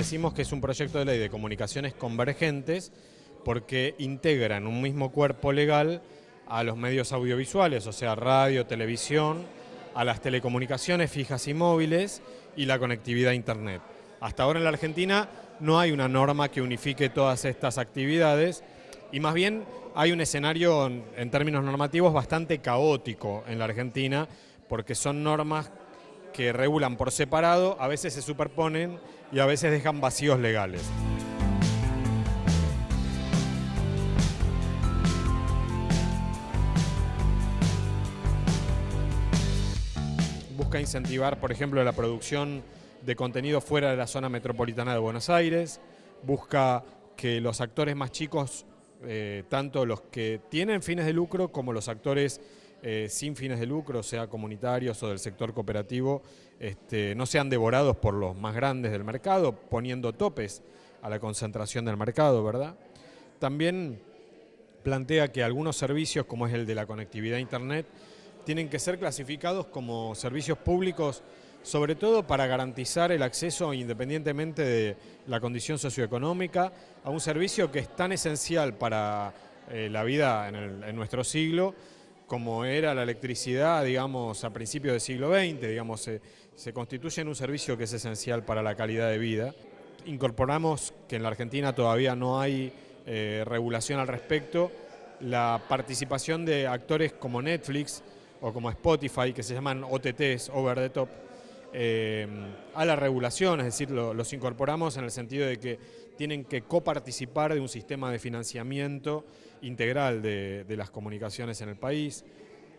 Decimos que es un proyecto de ley de comunicaciones convergentes porque integra en un mismo cuerpo legal a los medios audiovisuales, o sea, radio, televisión, a las telecomunicaciones fijas y móviles y la conectividad a Internet. Hasta ahora en la Argentina no hay una norma que unifique todas estas actividades y más bien hay un escenario en términos normativos bastante caótico en la Argentina porque son normas que regulan por separado, a veces se superponen y a veces dejan vacíos legales. Busca incentivar, por ejemplo, la producción de contenido fuera de la zona metropolitana de Buenos Aires, busca que los actores más chicos, eh, tanto los que tienen fines de lucro como los actores eh, sin fines de lucro, sea comunitarios o del sector cooperativo, este, no sean devorados por los más grandes del mercado, poniendo topes a la concentración del mercado, ¿verdad? También plantea que algunos servicios, como es el de la conectividad a Internet, tienen que ser clasificados como servicios públicos, sobre todo para garantizar el acceso, independientemente de la condición socioeconómica, a un servicio que es tan esencial para eh, la vida en nuestro siglo, como era la electricidad, digamos, a principios del siglo XX, digamos, se, constituye en un servicio que es esencial para la calidad de vida. Incorporamos que en la Argentina todavía no hay eh, regulación al respecto, la participación de actores como Netflix o como Spotify, que se llaman OTTs, Over the Top, eh, a la regulación, es decir, los incorporamos en el sentido de que tienen que coparticipar de un sistema de financiamiento integral de, las comunicaciones en el país.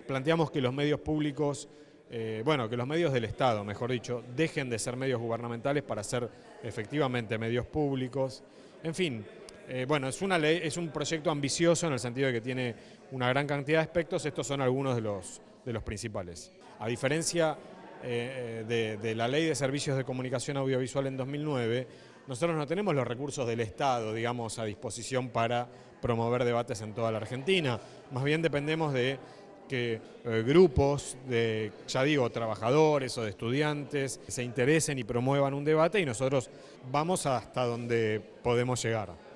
Planteamos que los medios públicos, eh, bueno, que los medios del Estado, mejor dicho, dejen de ser medios gubernamentales para ser efectivamente medios públicos. En fin, eh, bueno, es una ley, es un proyecto ambicioso en el sentido de que tiene una gran cantidad de aspectos, estos son algunos de los, de los principales. A diferencia de, de la Ley de Servicios de Comunicación Audiovisual en 2009, nosotros no tenemos los recursos del Estado, digamos, a disposición para promover debates en toda la Argentina. Más bien dependemos de que eh, grupos de, ya digo, trabajadores o de estudiantes se interesen y promuevan un debate y nosotros vamos hasta donde podemos llegar.